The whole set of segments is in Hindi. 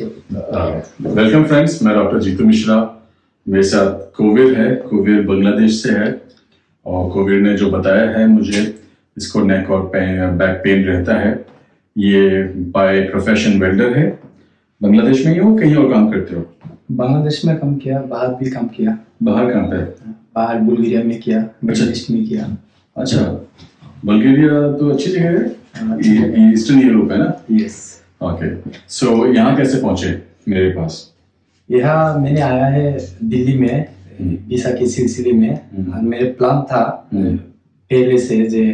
वेलकम फ्रेंड्स मैं डॉक्टर जीतू मिश्रा मेरे साथ कोविड है। कोविड बांग्लादेश से है। और कोविड ने जो बताया है मुझे इसको नेक और बैक पेन रहता है। ये बाय प्रोफेशन वेल्डर है। बांग्लादेश में ही हो कहीं और काम करते हो? बांग्लादेश में काम किया बाहर भी काम किया। बाहर कहाँ पे? बाहर बुल्गारिया में किया मिडल में किया। अच्छा। बल्गेरिया तो अच्छी जगह है। ईस्टर्न यूरोप है। ना? यस ओके सो यहाँ कैसे पहुँचे मेरे पास यहाँ मैंने आया है दिल्ली में हम्म। वीसा के सिलसिले में हम्म। और मेरे प्लान था हम्म। पहले से जे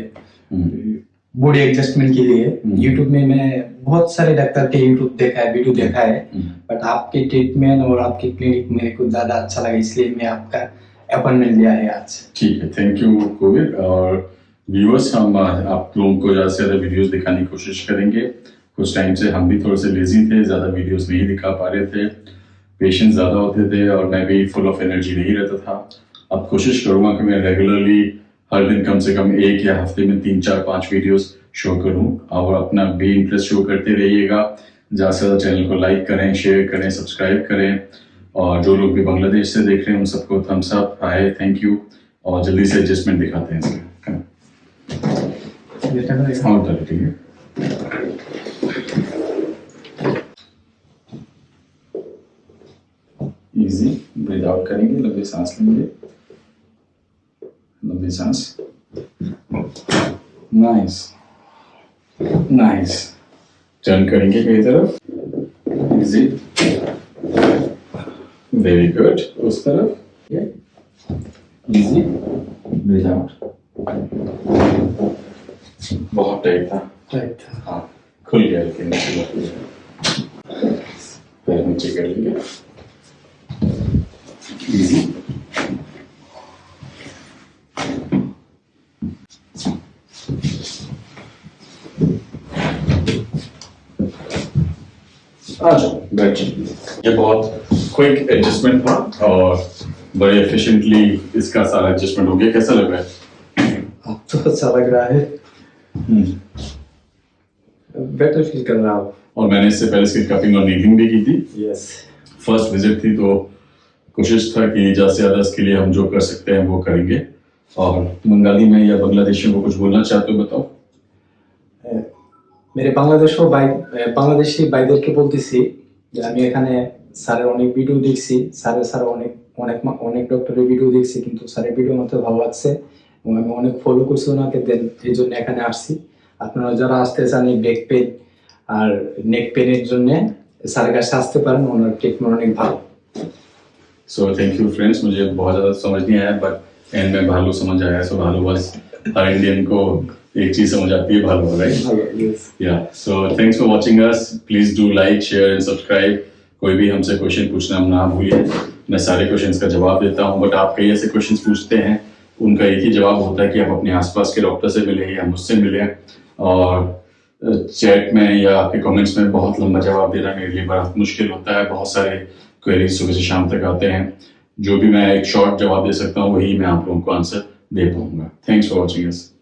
बॉडी एडजस्टमेंट के लिए। यूट्यूब में मैंने बहुत सारे डॉक्टर के यूट्यूब देखा है वीडियो देखा है। बट आपके ट्रीटमेंट और आपके क्लिनिक मेरे को ज़्यादा अच्छा लगा इसलिए मैं आपका अपॉइंटमेंट लिया है आज ठीक है थैंक यू कोविड और व्यूअर्स हम आप लोगों को ज़्यादा से ज़्यादा वीडियोस दिखाने की कोशिश करेंगे कुछ टाइम से हम भी थोड़े से लेजी थे ज़्यादा वीडियोस नहीं दिखा पा रहे थे। पेशेंट ज़्यादा होते थे और मैं भी फुल ऑफ़ एनर्जी नहीं रहता था। अब कोशिश करूँगा कि मैं रेगुलरली हर दिन कम से कम एक या हफ़्ते में तीन चार पाँच वीडियोस शो करूँ और अपना भी इंटरेस्ट शो करते रहिएगा। ज़्यादा से ज़्यादा चैनल को लाइक करें शेयर करें सब्सक्राइब करें और जो लोग भी बांग्लादेश से देख रहे हैं उन सबको thumbs up hi thank you और जल्दी से एडजस्टमेंट दिखाते हैं इसका हाँ उधर ठीक है इजी ब्रीथ आउट करेंगे लंबी सांस लेंगे। लंबी सांस। नाइस नाइस टर्न करेंगे कई तरफ़। इजी वेरी गुड उस तरफ़। इजी ब्रीथ आउट बहुत टाइट था। राइट हाँ। खुल गया लेकिन। पैर नीचे कर लेंगे। जाओ ये बहुत क्विक एडजस्टमेंट था और बड़े एफिशिएंटली इसका सारा एडजस्टमेंट हो गया? कैसा लग रहा है? अब तो अच्छा लग रहा है। बेटर फील कर रहा हूँ। और मैंने इससे पहले इसकी कपिंग और नीटिंग भी की थी। यस फ़र्स्ट विज़िट थी तो कोशिश था कि ज़्यादा से ज़्यादा इसके लिए हम जो कर सकते हैं वो करेंगे और बंगाली में या बांग्लादेशी में कुछ बोलना चाहते हो बताओ মেরে বাংলাদেশ ও বাই বাংলাদেশি ভাইদেরকে বলতেছি যে আমি এখানে স্যারের অনেক ভিডিও দেখছি স্যারের স্যার অনেক অনেক মা- অনেক ডক্টরের ভিডিও দেখছি কিন্তু স্যারের ভিডিও আমাকে ভালো লাগছে এবং আমি অনেক ফলো করছি ওনাকে দেন এই জন্য এখানে আসছি আপনারা যারা আসতে চান এই ব্যাক পেন আর নেক পেনের জন্য স্যারের কাছে আসতে পারেন ওনার ট্রিটমেন্ট অনেক ভালো सो थैंक यू फ्रेंड्स मुझे बहुत ज़्यादा समझ नहीं आया बट एंड में भालू समझ आया सो भालू बस हर इंडियन को एक चीज़ समझ आती है भालू right. Yeah. So thanks for watching us. Please do like, share and subscribe. कोई भी हमसे क्वेश्चन पूछना ना भूलिए मैं सारे क्वेश्चन का जवाब देता हूँ बट आप कई ऐसे क्वेश्चन पूछते हैं उनका एक ही जवाब होता है कि आप अपने आसपास के डॉक्टर से मिले या मुझसे मिले और चैट में या आपके कमेंट्स में बहुत लंबा जवाब देना मेरे लिए बड़ा मुश्किल होता है बहुत सारे क्वेरीज सुबह से शाम तक आते हैं। जो भी मैं एक शॉर्ट जवाब दे सकता हूँ, वही मैं आप लोगों को आंसर दे पाऊँगा। Thanks for watching